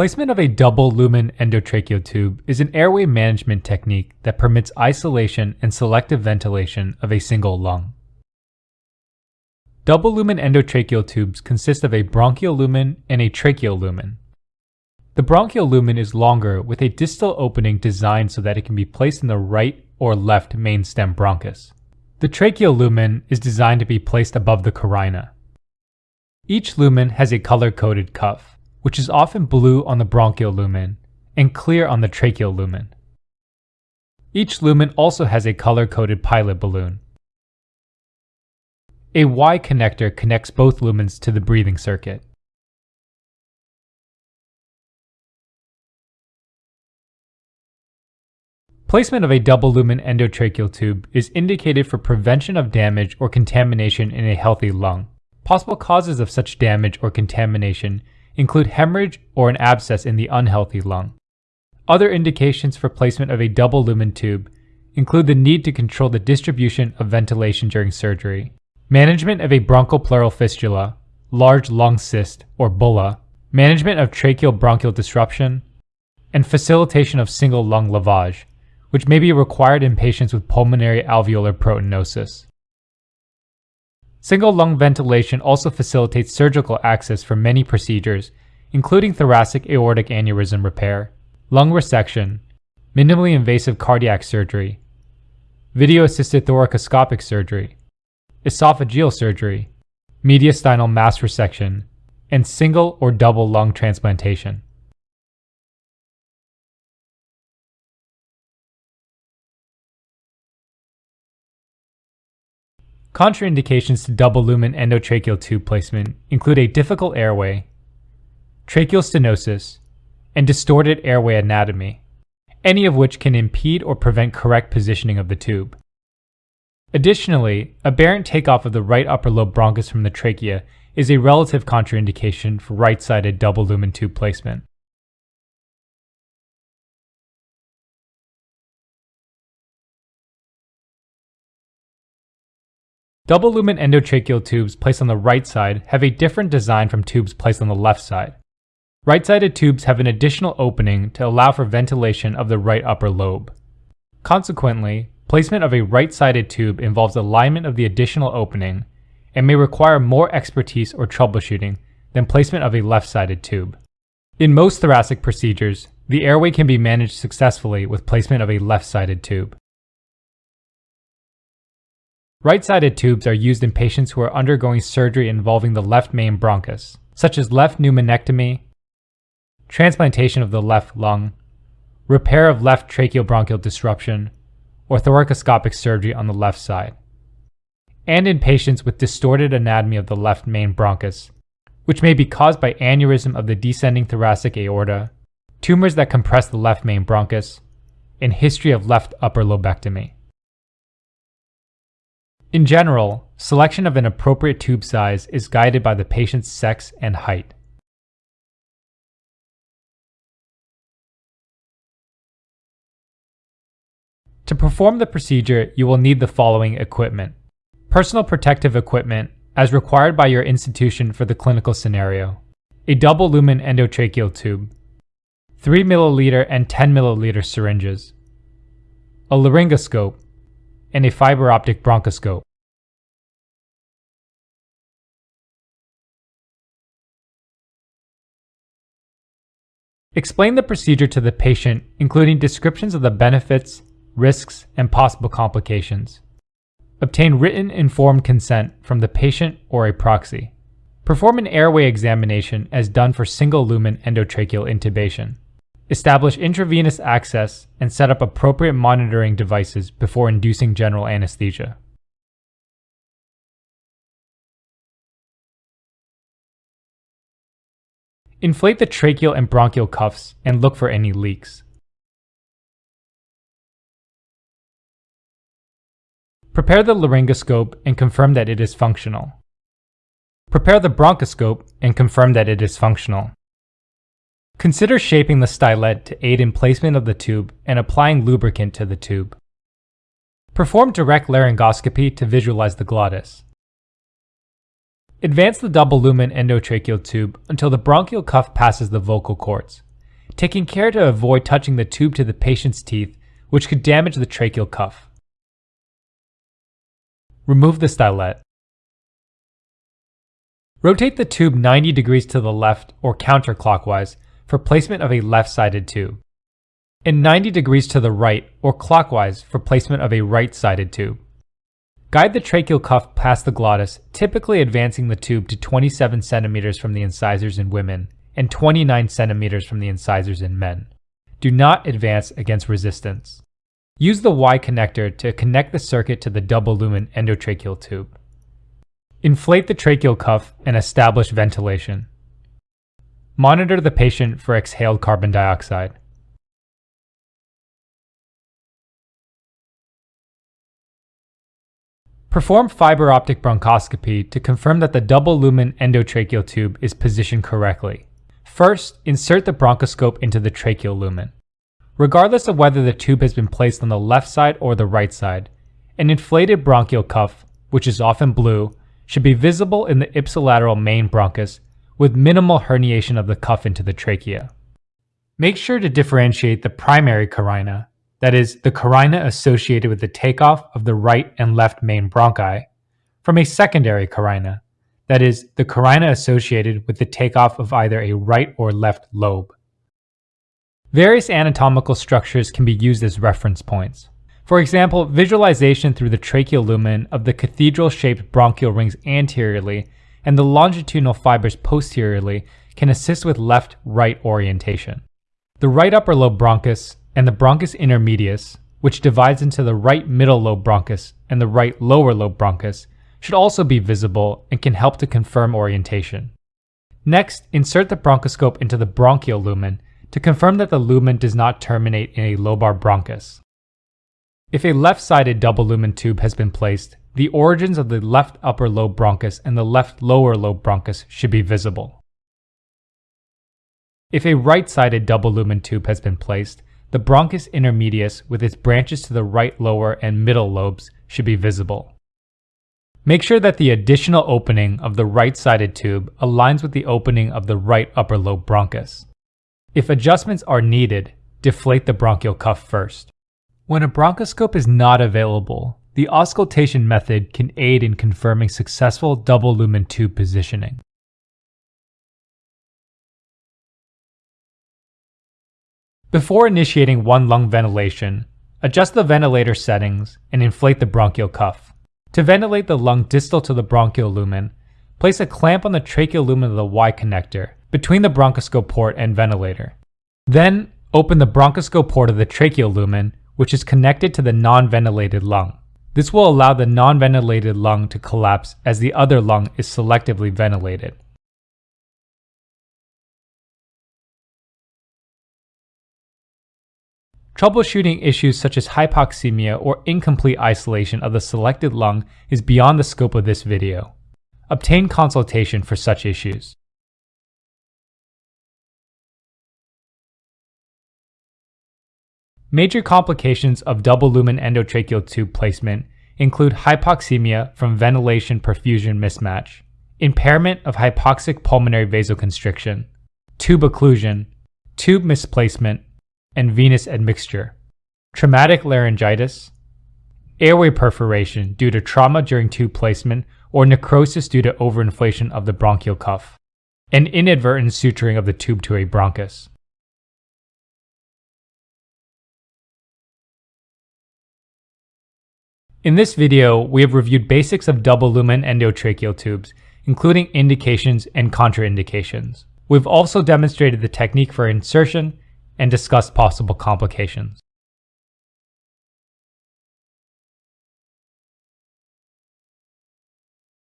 Placement of a double lumen endotracheal tube is an airway management technique that permits isolation and selective ventilation of a single lung. Double lumen endotracheal tubes consist of a bronchial lumen and a tracheal lumen. The bronchial lumen is longer with a distal opening designed so that it can be placed in the right or left main stem bronchus. The tracheal lumen is designed to be placed above the carina. Each lumen has a color-coded cuff, which is often blue on the bronchial lumen and clear on the tracheal lumen. Each lumen also has a color-coded pilot balloon. A Y connector connects both lumens to the breathing circuit. Placement of a double lumen endotracheal tube is indicated for prevention of damage or contamination in a healthy lung. Possible causes of such damage or contamination include hemorrhage or an abscess in the unhealthy lung. Other indications for placement of a double lumen tube include the need to control the distribution of ventilation during surgery, management of a bronchopleural fistula, large lung cyst or bulla, management of tracheobronchial disruption, and facilitation of single lung lavage, which may be required in patients with pulmonary alveolar proteinosis. Single lung ventilation also facilitates surgical access for many procedures, including thoracic aortic aneurysm repair, lung resection, minimally invasive cardiac surgery, video assisted thoracoscopic surgery, esophageal surgery, mediastinal mass resection, and single or double lung transplantation. Contraindications to double lumen endotracheal tube placement include a difficult airway, tracheal stenosis, and distorted airway anatomy, any of which can impede or prevent correct positioning of the tube. Additionally, a aberrant takeoff of the right upper lobe bronchus from the trachea is a relative contraindication for right-sided double lumen tube placement. Double lumen endotracheal tubes placed on the right side have a different design from tubes placed on the left side. Right-sided tubes have an additional opening to allow for ventilation of the right upper lobe. Consequently, placement of a right-sided tube involves alignment of the additional opening and may require more expertise or troubleshooting than placement of a left-sided tube. In most thoracic procedures, the airway can be managed successfully with placement of a left-sided tube. Right-sided tubes are used in patients who are undergoing surgery involving the left main bronchus, such as left pneumonectomy, transplantation of the left lung, repair of left tracheobronchial disruption, or thoracoscopic surgery on the left side, and in patients with distorted anatomy of the left main bronchus, which may be caused by aneurysm of the descending thoracic aorta, tumors that compress the left main bronchus, and history of left upper lobectomy. In general, selection of an appropriate tube size is guided by the patient's sex and height. To perform the procedure, you will need the following equipment. Personal protective equipment, as required by your institution for the clinical scenario. A double lumen endotracheal tube. 3 milliliter and 10 milliliter syringes. A laryngoscope, and a fiber optic bronchoscope. Explain the procedure to the patient, including descriptions of the benefits, risks, and possible complications. Obtain written informed consent from the patient or a proxy. Perform an airway examination as done for single lumen endotracheal intubation. Establish intravenous access and set up appropriate monitoring devices before inducing general anesthesia. Inflate the tracheal and bronchial cuffs and look for any leaks. Prepare the laryngoscope and confirm that it is functional. Prepare the bronchoscope and confirm that it is functional. Consider shaping the stylet to aid in placement of the tube and applying lubricant to the tube. Perform direct laryngoscopy to visualize the glottis. Advance the double lumen endotracheal tube until the bronchial cuff passes the vocal cords. taking care to avoid touching the tube to the patient's teeth, which could damage the tracheal cuff. Remove the stylet. Rotate the tube 90 degrees to the left or counterclockwise for placement of a left-sided tube, and 90 degrees to the right or clockwise for placement of a right-sided tube. Guide the tracheal cuff past the glottis, typically advancing the tube to 27 centimeters from the incisors in women and 29 centimeters from the incisors in men. Do not advance against resistance. Use the Y connector to connect the circuit to the double lumen endotracheal tube. Inflate the tracheal cuff and establish ventilation. Monitor the patient for exhaled carbon dioxide. Perform fiber optic bronchoscopy to confirm that the double lumen endotracheal tube is positioned correctly. First, insert the bronchoscope into the tracheal lumen. Regardless of whether the tube has been placed on the left side or the right side, an inflated bronchial cuff, which is often blue, should be visible in the ipsilateral main bronchus with minimal herniation of the cuff into the trachea. Make sure to differentiate the primary carina that is, the carina associated with the takeoff of the right and left main bronchi, from a secondary carina, that is, the carina associated with the takeoff of either a right or left lobe. Various anatomical structures can be used as reference points. For example, visualization through the tracheal lumen of the cathedral-shaped bronchial rings anteriorly and the longitudinal fibers posteriorly can assist with left-right orientation. The right upper lobe bronchus and the bronchus intermedius, which divides into the right middle lobe bronchus and the right lower lobe bronchus, should also be visible and can help to confirm orientation. Next, insert the bronchoscope into the bronchial lumen to confirm that the lumen does not terminate in a lobar bronchus. If a left-sided double lumen tube has been placed, the origins of the left upper lobe bronchus and the left lower lobe bronchus should be visible. If a right-sided double lumen tube has been placed, the bronchus intermedius with its branches to the right lower and middle lobes should be visible. Make sure that the additional opening of the right-sided tube aligns with the opening of the right upper lobe bronchus. If adjustments are needed, deflate the bronchial cuff first. When a bronchoscope is not available, the auscultation method can aid in confirming successful double lumen tube positioning. Before initiating one lung ventilation, adjust the ventilator settings and inflate the bronchial cuff. To ventilate the lung distal to the bronchial lumen, place a clamp on the tracheal lumen of the Y connector between the bronchoscope port and ventilator. Then, open the bronchoscope port of the tracheal lumen, which is connected to the non-ventilated lung. This will allow the non-ventilated lung to collapse as the other lung is selectively ventilated. Troubleshooting issues such as hypoxemia or incomplete isolation of the selected lung is beyond the scope of this video. Obtain consultation for such issues. Major complications of double lumen endotracheal tube placement include hypoxemia from ventilation perfusion mismatch, impairment of hypoxic pulmonary vasoconstriction, tube occlusion, tube misplacement, and venous admixture, traumatic laryngitis, airway perforation due to trauma during tube placement or necrosis due to overinflation of the bronchial cuff, and inadvertent suturing of the tube to a bronchus. In this video, we have reviewed basics of double lumen endotracheal tubes, including indications and contraindications. We've also demonstrated the technique for insertion and discussed possible complications.